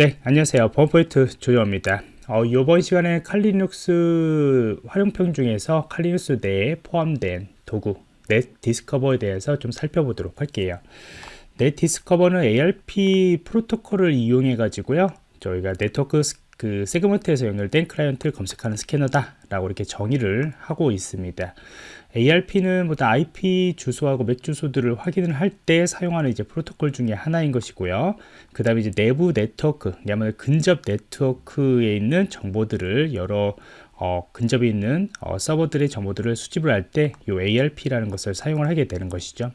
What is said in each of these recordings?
네 안녕하세요. 범포인트 조정입니다. 어, 이번 시간에 칼리눅스 활용편 중에서 칼리눅스 내에 포함된 도구 Netdiscover에 대해서 좀 살펴보도록 할게요. Netdiscover는 ARP 프로토콜을 이용해 가지고요 저희가 네트워크 그 segment에서 연결된 클라이언트를 검색하는 스캐너다 라고 이렇게 정의를 하고 있습니다 ARP는 보다 IP 주소하고 MAC 주소들을 확인을 할 때 사용하는 이제 프로토콜 중에 하나인 것이고요. 그 다음에 이제 내부 네트워크, 야말 근접 네트워크에 있는 정보들을 여러 어, 근접에 있는 어, 서버들의 정보들을 수집을 할 때 이 ARP라는 것을 사용을 하게 되는 것이죠.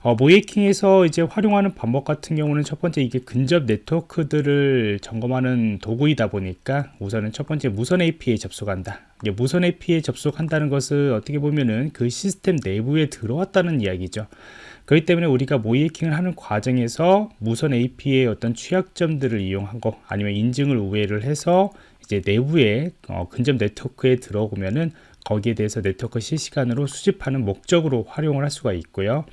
어, 모이킹에서 이제 활용하는 방법 같은 경우는 첫 번째 이게 근접 네트워크들을 점검하는 도구이다 보니까 우선은 첫 번째 무선 AP에 접속한다. 이제 무선 AP에 접속한다는 것을 어떻게 보면은 그 시스템 내부에 들어왔다는 이야기죠. 그렇기 때문에 우리가 모이킹을 하는 과정에서 무선 AP의 어떤 취약점들을 이용한 거 아니면 인증을 우회를 해서 이제 내부에 어, 근접 네트워크에 들어오면은 거기에 대해서 네트워크 실시간으로 수집하는 목적으로 활용을 할 수가 있고요.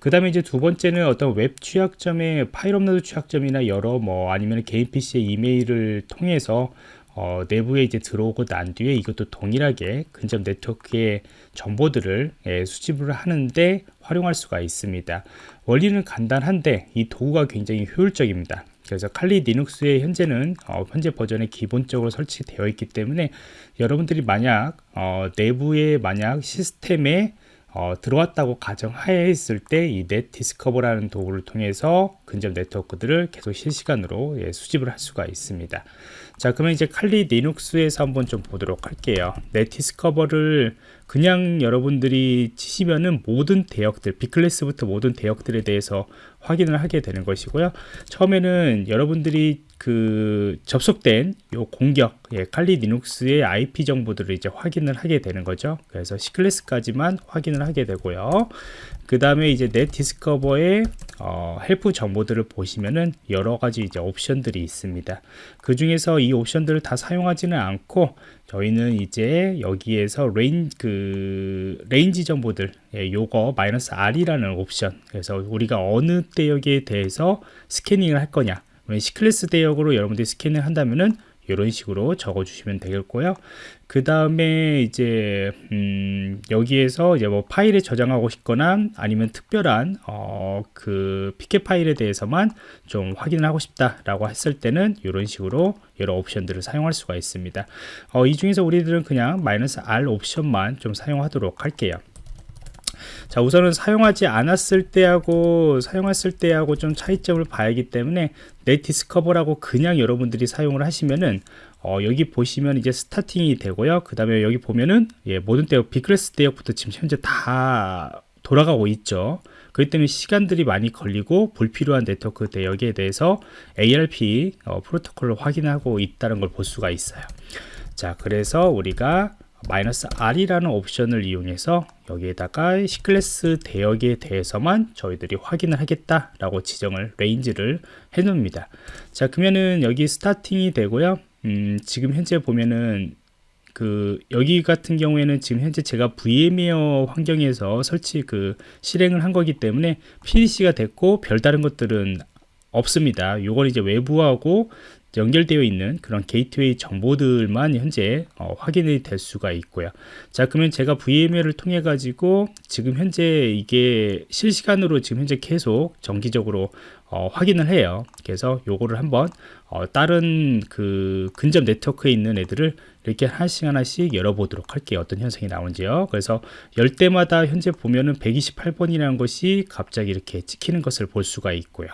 그 다음에 이제 두 번째는 어떤 웹 취약점의 파일 업로드 취약점이나 여러 뭐 아니면 개인 PC의 이메일을 통해서 어, 내부에 이제 들어오고 난 뒤에 이것도 동일하게 근접 네트워크의 정보들을 예, 수집을 하는데 활용할 수가 있습니다. 원리는 간단한데 이 도구가 굉장히 효율적입니다. 그래서 칼리 리눅스의 현재는 어, 현재 버전에 기본적으로 설치되어 있기 때문에 여러분들이 만약 어, 내부에 만약 시스템에 어, 들어왔다고 가정하에 있을 때 이 Netdiscover라는 도구를 통해서 근접 네트워크들을 계속 실시간으로 예, 수집을 할 수가 있습니다. 자 그러면 이제 칼리 리눅스에서 한번 좀 보도록 할게요. Netdiscover를 그냥 여러분들이 치시면은 모든 대역들 B class부터 모든 대역들에 대해서 확인을 하게 되는 것이고요. 처음에는 여러분들이 그 접속된 요 공격 예, 칼리 리눅스의 IP 정보들을 이제 확인을 하게 되는 거죠. 그래서 C class까지만 확인을 하게 되고요. 그 다음에 이제 Netdiscover의 어, help 정보들을 보시면은 여러 가지 이제 옵션들이 있습니다. 그 중에서 이 옵션들을 다 사용하지는 않고 저희는 이제 여기에서 레인 그 range 정보들 예, 요거 마이너스 R이라는 옵션. 그래서 우리가 어느 대역에 대해서 scanning을 할 거냐. C class 대역으로 여러분들이 스캔을 한다면은 이런 식으로 적어 주시면 되겠고요. 그 다음에 이제 음 여기에서 이제 뭐 파일에 저장하고 싶거나 아니면 특별한 어 그 패킷 파일에 대해서만 좀 확인을 하고 싶다 라고 했을 때는 이런 식으로 여러 옵션들을 사용할 수가 있습니다. 어, 이 중에서 우리들은 그냥 마이너스 R 옵션만 좀 사용하도록 할게요 자 우선은 사용하지 않았을 때하고 사용했을 때하고 좀 차이점을 봐야기 하 때문에 네티스커버라고 그냥 여러분들이 사용을 하시면은 어, 여기 보시면 이제 스타팅이 되고요. 그 다음에 여기 보면은 예, 모든 대역 비클래스 대역부터 지금 현재 다 돌아가고 있죠. 그렇기 때문에 시간들이 많이 걸리고 불필요한 네트워크 대역에 대해서 ARP 어, 프로토콜을 확인하고 있다는 걸 볼 수가 있어요. 자 그래서 우리가 마이너스 R이라는 옵션을 이용해서 여기에다가 C클래스 대역에 대해서만 저희들이 확인을 하겠다라고 지정을 range를 해 놓습니다. 자 그러면은 여기 starting이 되고요. 음, 지금 현재 보면은 그 여기 같은 경우에는 지금 현재 제가 VMware 환경에서 설치 그 실행을 한 거기 때문에 PDC가 됐고 별다른 것들은 없습니다. 요건 이제 외부하고 연결되어 있는 그런 게이트웨이 정보들만 현재 어, 확인이 될 수가 있고요. 자 그러면 제가 VMware를 통해 가지고 지금 현재 이게 실시간으로 지금 현재 계속 정기적으로 어, 확인을 해요. 그래서 요거를 한번 어, 다른 그 근접 네트워크에 있는 애들을 이렇게 하나씩 하나씩 열어보도록 할게요. 어떤 현상이 나오는지요. 그래서 열 때마다 현재 보면은 128번이라는 것이 갑자기 이렇게 찍히는 것을 볼 수가 있고요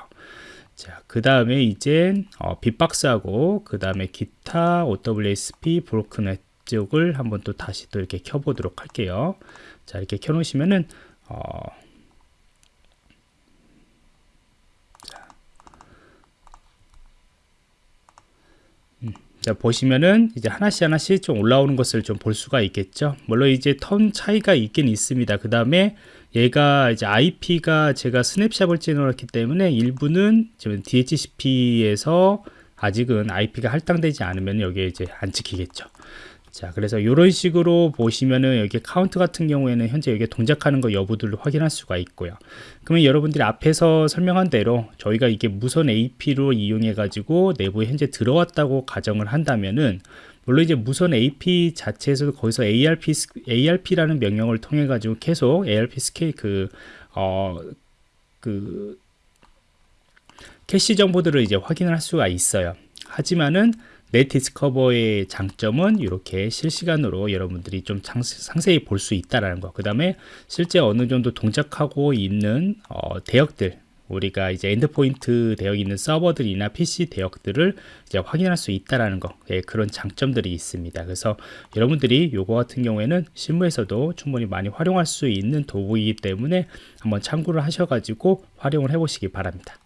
자, 그 다음에 이제 어, 빅박스하고 그 다음에 기타 OWSP 브로크넷 쪽을 한번 또 다시 또 이렇게 켜보도록 할게요. 자, 이렇게 켜놓으시면은 어, 보시면은 이제 하나씩 하나씩 좀 올라오는 것을 좀 볼 수가 있겠죠 물론 이제 턴 차이가 있긴 있습니다 그 다음에 얘가 이제 IP가 제가 snapshot을 찍어놨기 때문에 일부는 지금 DHCP에서 아직은 IP가 할당되지 않으면 여기에 이제 안 찍히겠죠. 자 그래서 이런 식으로 보시면은 여기 카운트 같은 경우에는 현재 여기 동작하는 거 여부들을 확인할 수가 있고요 그러면 여러분들이 앞에서 설명한 대로 저희가 이게 무선 AP로 이용해 가지고 내부에 현재 들어왔다고 가정을 한다면은 물론 이제 무선 AP 자체에서도 거기서 ARP ARP라는 명령을 통해 가지고 계속 ARP 스케일 그 어그 그 캐시 정보들을 이제 확인을 할 수가 있어요. 하지만은 netdiscover의 장점은 이렇게 실시간으로 여러분들이 좀 상세히 볼 수 있다라는 거. 그 다음에 실제 어느 정도 동작하고 있는 어, 대역들 우리가 이제 endpoint 되어 있는 서버들이나 PC 대역들을 이제 확인할 수 있다라는 거 예, 그런 장점들이 있습니다. 그래서 여러분들이 요거 같은 경우에는 실무에서도 충분히 많이 활용할 수 있는 도구이기 때문에 한번 참고를 하셔가지고 활용을 해보시기 바랍니다.